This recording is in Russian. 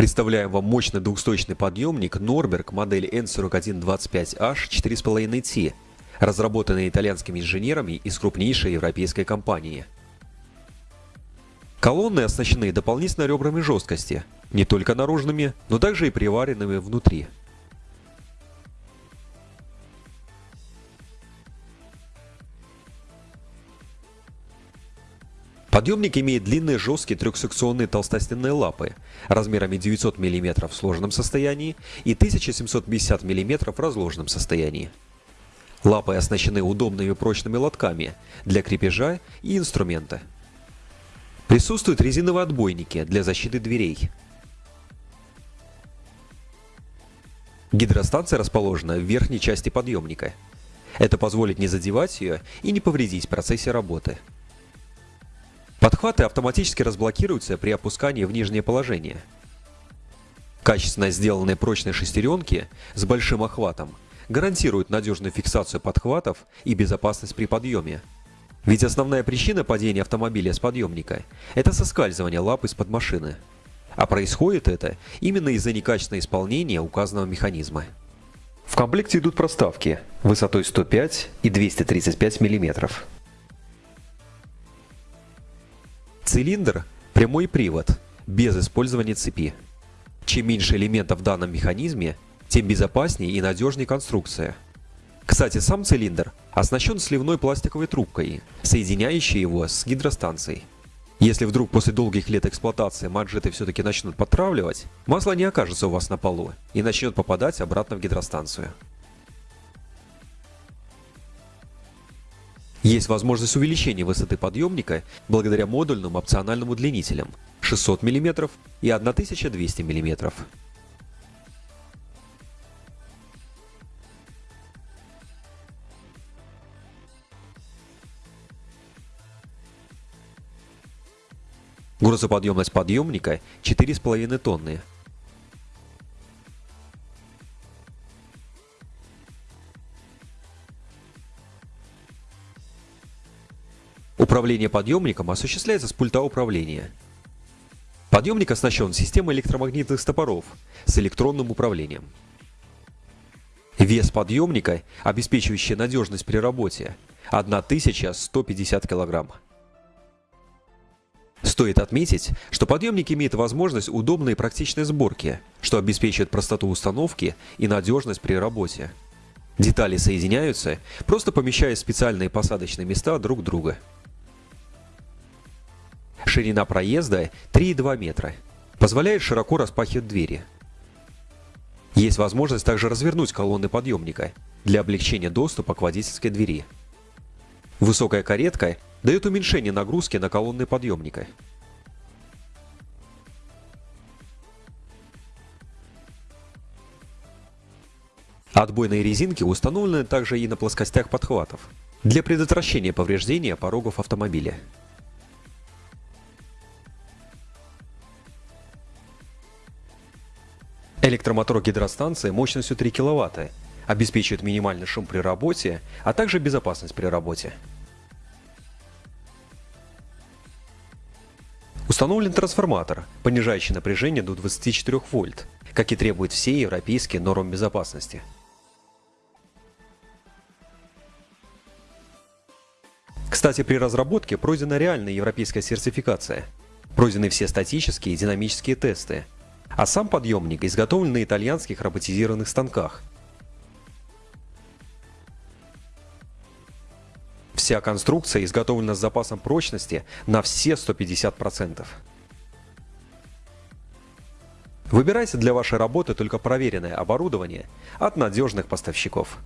Представляем вам мощный двухсточный подъемник Norberg модели N4125H 4,5T, разработанный итальянскими инженерами из крупнейшей европейской компании. Колонны оснащены дополнительно ребрами жесткости, не только наружными, но также и приваренными внутри. Подъемник имеет длинные жесткие трехсекционные толстостенные лапы размерами 900 мм в сложенном состоянии и 1750 мм в разложенном состоянии. Лапы оснащены удобными прочными лотками для крепежа и инструмента. Присутствуют резиновые отбойники для защиты дверей. Гидростанция расположена в верхней части подъемника. Это позволит не задевать ее и не повредить в процессе работы. Подхваты автоматически разблокируются при опускании в нижнее положение. Качественно сделанные прочные шестеренки с большим охватом гарантируют надежную фиксацию подхватов и безопасность при подъеме. Ведь основная причина падения автомобиля с подъемника – это соскальзывание лап из-под машины. А происходит это именно из-за некачественного исполнения указанного механизма. В комплекте идут проставки высотой 105 и 235 мм. Цилиндр – прямой привод, без использования цепи. Чем меньше элементов в данном механизме, тем безопаснее и надежнее конструкция. Кстати, сам цилиндр оснащен сливной пластиковой трубкой, соединяющей его с гидростанцией. Если вдруг после долгих лет эксплуатации манжеты все-таки начнут подтравливать, масло не окажется у вас на полу и начнет попадать обратно в гидростанцию. Есть возможность увеличения высоты подъемника благодаря модульным опциональным удлинителям 600 мм и 1200 мм. Грузоподъемность подъемника 4,5 тонны, Управление подъемником осуществляется с пульта управления. Подъемник оснащен системой электромагнитных стопоров с электронным управлением. Вес подъемника, обеспечивающий надежность при работе, 1150 кг. Стоит отметить, что подъемник имеет возможность удобной и практичной сборки, что обеспечивает простоту установки и надежность при работе. Детали соединяются, просто помещая специальные посадочные места друг друга. Ширина проезда 3,2 метра. Позволяет широко распахивать двери. Есть возможность также развернуть колонны подъемника для облегчения доступа к водительской двери. Высокая каретка дает уменьшение нагрузки на колонны подъемника. Отбойные резинки установлены также и на плоскостях подхватов для предотвращения повреждения порогов автомобиля. Электромотор гидростанции мощностью 3 кВт обеспечивает минимальный шум при работе, а также безопасность при работе. Установлен трансформатор, понижающий напряжение до 24 вольт, как и требуют все европейские нормы безопасности. Кстати, при разработке пройдена реальная европейская сертификация. Пройдены все статические и динамические тесты, а сам подъемник изготовлен на итальянских роботизированных станках. Вся конструкция изготовлена с запасом прочности на все 150%. Выбирайте для вашей работы только проверенное оборудование от надежных поставщиков.